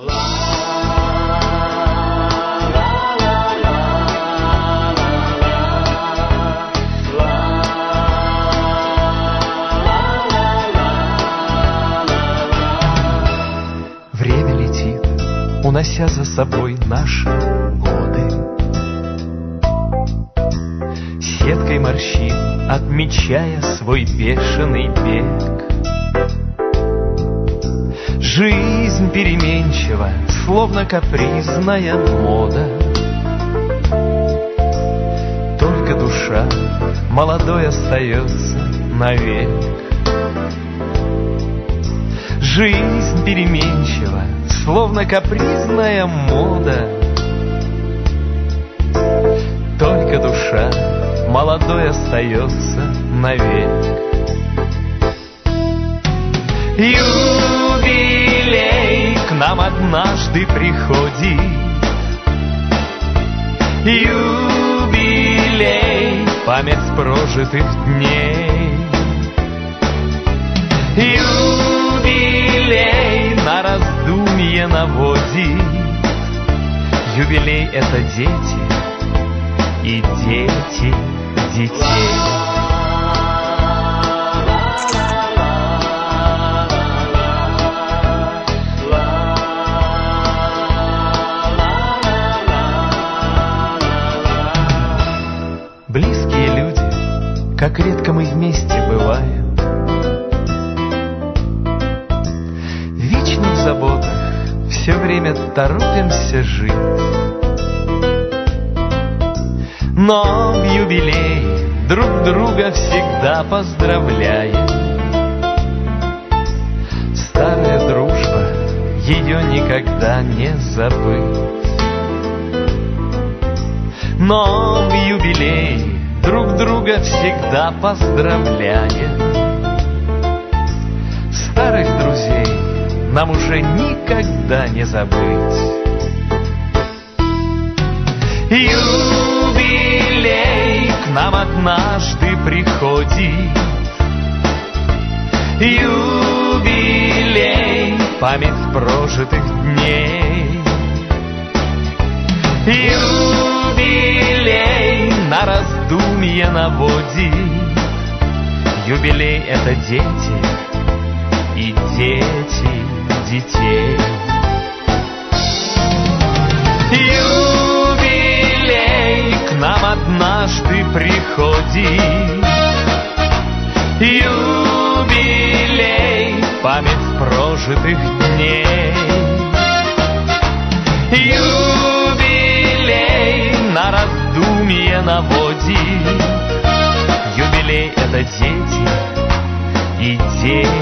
Время летит, унося за собой наши годы. Сеткой морщин, отмечая свой бешеный бег. Жизнь переменчива, словно капризная мода. Только душа молодой остается навек. Жизнь переменчива, словно капризная мода. Только душа молодой остается навек. К однажды приходит. Юбилей, память прожитых дней. Юбилей на раздумье наводит. Юбилей — это дети и дети детей. Как редко мы вместе бываем. Вечно в заботах, все время торопимся жить. Но в юбилей друг друга всегда поздравляем. Старая дружба, ее никогда не забыть. Но в юбилей друг друга всегда поздравляем. Старых друзей нам уже никогда не забыть. Юбилей к нам однажды приходит. Юбилей, память прожитых дней. Юбилей раздумье наводит. Юбилей — это дети и дети детей. Юбилей к нам однажды приходит. Юбилей, память прожитых дней. Юбилей на раздумье наводит. Юбилей — это дети и дети.